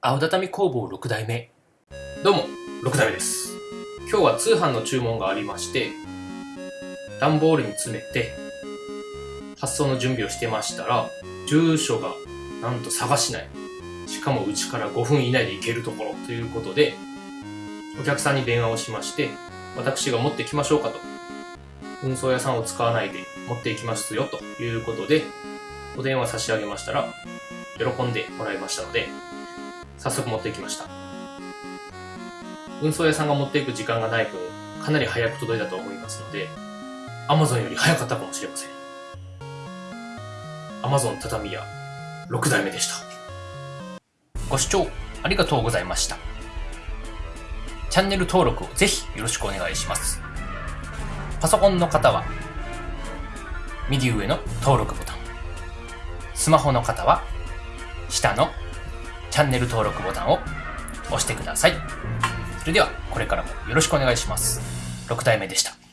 青畳工房6代目。どうも6代目です。今日は通販の注文がありまして段ボールに詰めて発送の準備をしてましたら住所がなんと探しない。しかもうちから5分以内で行けるところ。ということでお客さんに電話をしまして私が持ってきましょうかと。運送屋さんを使わないで持っていきますよということでお電話差し上げましたら喜んでもらいましたので早速持ってきました。運送屋さんが持っていく時間がない分かなり早く届いたと思いますので Amazon より早かったかもしれません。Amazon 畳屋6代目でした。ご視聴ありがとうございました。チャンネル登録をぜひよろしくお願いします。パソコンの方は右上の登録ボタン。スマホの方は下のチャンネル登録ボタンを押してください。それでは、これからもよろしくお願いします。6代目でした。